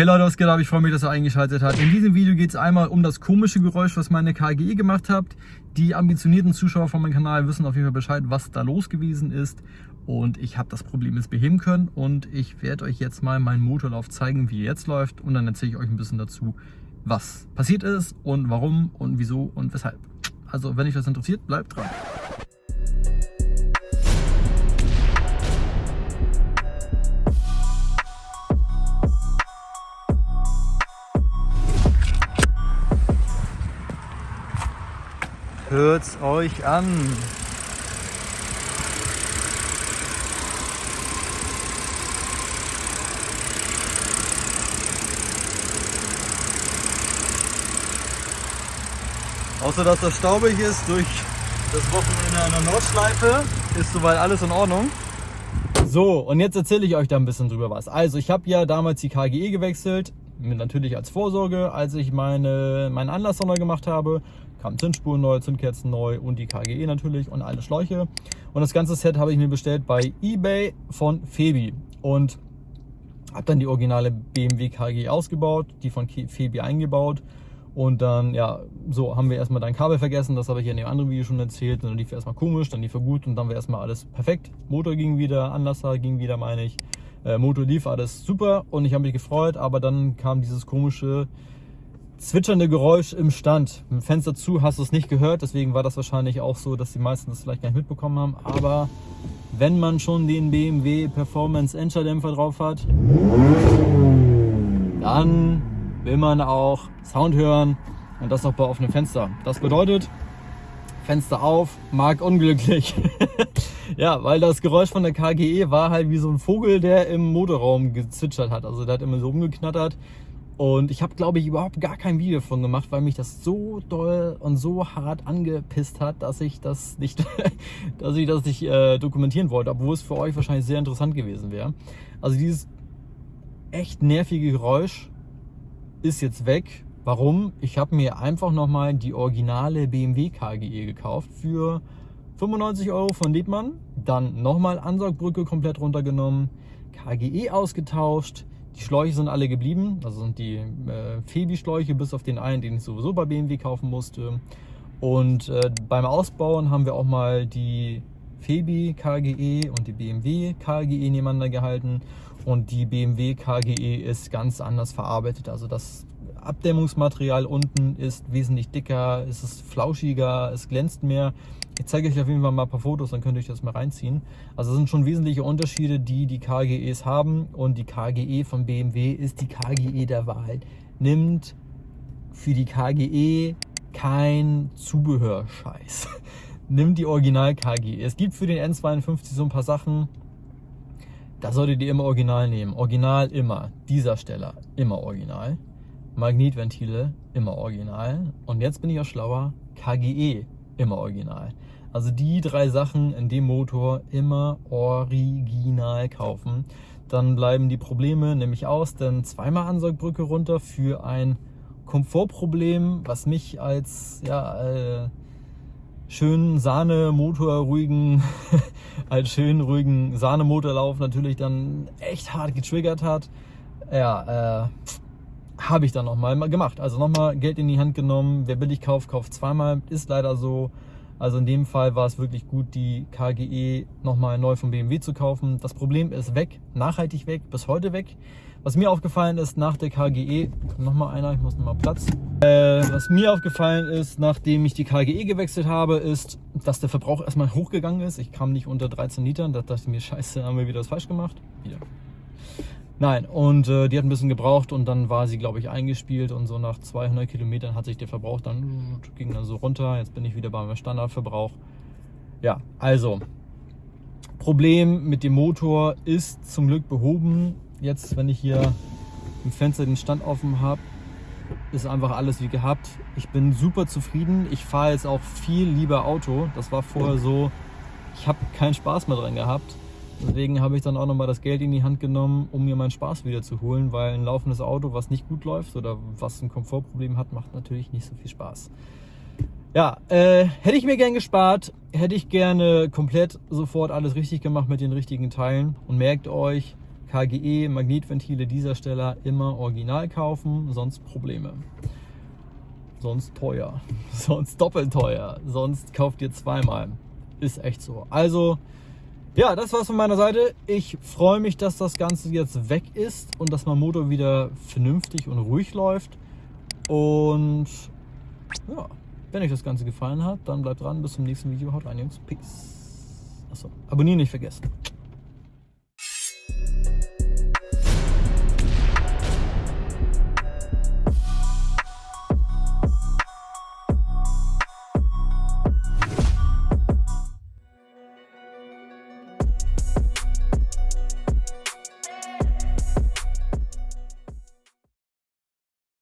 Hey Leute, was geht ab? Ich freue mich, dass ihr eingeschaltet habt. In diesem Video geht es einmal um das komische Geräusch, was meine KGE gemacht habt. Die ambitionierten Zuschauer von meinem Kanal wissen auf jeden Fall Bescheid, was da los gewesen ist. Und ich habe das Problem jetzt beheben können. Und ich werde euch jetzt mal meinen Motorlauf zeigen, wie er jetzt läuft. Und dann erzähle ich euch ein bisschen dazu, was passiert ist und warum und wieso und weshalb. Also, wenn euch das interessiert, bleibt dran. Hört's euch an. Außer dass das staubig ist durch das Wochenende an der Nordschleife, ist soweit alles in Ordnung. So, und jetzt erzähle ich euch da ein bisschen drüber was. Also, ich habe ja damals die KGE gewechselt, natürlich als Vorsorge, als ich meine, meinen Anlasser neu gemacht habe kamen Zündspuren neu, Zündkerzen neu und die KGE natürlich und alle Schläuche. Und das ganze Set habe ich mir bestellt bei eBay von Febi und habe dann die originale BMW KGE ausgebaut, die von Febi eingebaut und dann, ja, so haben wir erstmal dein Kabel vergessen, das habe ich ja in dem anderen Video schon erzählt. dann lief erstmal komisch, dann lief er gut und dann war erstmal alles perfekt. Motor ging wieder, Anlasser ging wieder, meine ich. Äh, Motor lief alles super und ich habe mich gefreut, aber dann kam dieses komische zwitschernde Geräusch im Stand. Mit dem Fenster zu hast du es nicht gehört, deswegen war das wahrscheinlich auch so, dass die meisten das vielleicht gar nicht mitbekommen haben. Aber wenn man schon den BMW Performance Endscherdämpfer drauf hat, dann will man auch Sound hören und das auch bei offenem Fenster. Das bedeutet, Fenster auf, mag unglücklich. ja, weil das Geräusch von der KGE war halt wie so ein Vogel, der im Motorraum gezwitschert hat. Also der hat immer so rumgeknattert. Und ich habe, glaube ich, überhaupt gar kein Video davon gemacht, weil mich das so doll und so hart angepisst hat, dass ich das nicht, dass ich das nicht äh, dokumentieren wollte, obwohl es für euch wahrscheinlich sehr interessant gewesen wäre. Also dieses echt nervige Geräusch ist jetzt weg. Warum? Ich habe mir einfach nochmal die originale BMW KGE gekauft für 95 Euro von Liebmann. Dann nochmal Ansaugbrücke komplett runtergenommen, KGE ausgetauscht, die Schläuche sind alle geblieben, also sind die äh, Febi-Schläuche, bis auf den einen, den ich sowieso bei BMW kaufen musste. Und äh, beim Ausbauen haben wir auch mal die Febi KGE und die BMW KGE nebeneinander gehalten. Und die BMW KGE ist ganz anders verarbeitet. Also das Abdämmungsmaterial unten ist wesentlich dicker, es ist flauschiger, es glänzt mehr. Ich zeige euch auf jeden Fall mal ein paar Fotos, dann könnt ihr euch das mal reinziehen. Also es sind schon wesentliche Unterschiede, die die KGEs haben und die KGE von BMW ist die KGE der Wahl. Nimmt für die KGE kein Zubehörscheiß. Nimmt die Original KGE. Es gibt für den N52 so ein paar Sachen, da solltet ihr immer Original nehmen. Original immer. Dieser Steller immer Original. Magnetventile immer original. Und jetzt bin ich auch schlauer, KGE immer original. Also die drei Sachen in dem Motor immer original kaufen. Dann bleiben die Probleme nämlich aus, denn zweimal Ansaugbrücke runter für ein Komfortproblem, was mich als ja, äh, schönen Sahnemotor ruhigen, als schönen ruhigen Sahnemotorlauf natürlich dann echt hart getriggert hat. Ja, äh, habe ich dann nochmal gemacht. Also nochmal Geld in die Hand genommen. Wer billig kauft, kauft zweimal. Ist leider so. Also in dem Fall war es wirklich gut, die KGE nochmal neu vom BMW zu kaufen. Das Problem ist weg, nachhaltig weg, bis heute weg. Was mir aufgefallen ist nach der KGE, nochmal einer, ich muss nochmal Platz. Äh, was mir aufgefallen ist, nachdem ich die KGE gewechselt habe, ist, dass der Verbrauch erstmal hochgegangen ist. Ich kam nicht unter 13 Litern, da dachte ich mir, scheiße, haben wir wieder was falsch gemacht. Wieder. Nein, und äh, die hat ein bisschen gebraucht und dann war sie, glaube ich, eingespielt und so nach 200 Kilometern hat sich der Verbrauch dann, ging dann so runter. Jetzt bin ich wieder beim Standardverbrauch. Ja, also, Problem mit dem Motor ist zum Glück behoben. Jetzt, wenn ich hier im Fenster den Stand offen habe, ist einfach alles wie gehabt. Ich bin super zufrieden. Ich fahre jetzt auch viel lieber Auto. Das war vorher so, ich habe keinen Spaß mehr dran gehabt. Deswegen habe ich dann auch nochmal das Geld in die Hand genommen, um mir meinen Spaß wieder zu holen, weil ein laufendes Auto, was nicht gut läuft oder was ein Komfortproblem hat, macht natürlich nicht so viel Spaß. Ja, äh, hätte ich mir gern gespart, hätte ich gerne komplett sofort alles richtig gemacht mit den richtigen Teilen. Und merkt euch, KGE Magnetventile dieser Stelle immer original kaufen, sonst Probleme. Sonst teuer, sonst doppelt teuer, sonst kauft ihr zweimal. Ist echt so. Also, ja, das war's von meiner Seite. Ich freue mich, dass das Ganze jetzt weg ist und dass mein Motor wieder vernünftig und ruhig läuft. Und ja, wenn euch das Ganze gefallen hat, dann bleibt dran. Bis zum nächsten Video. Haut rein, Jungs. Peace. Achso, abonnieren nicht vergessen.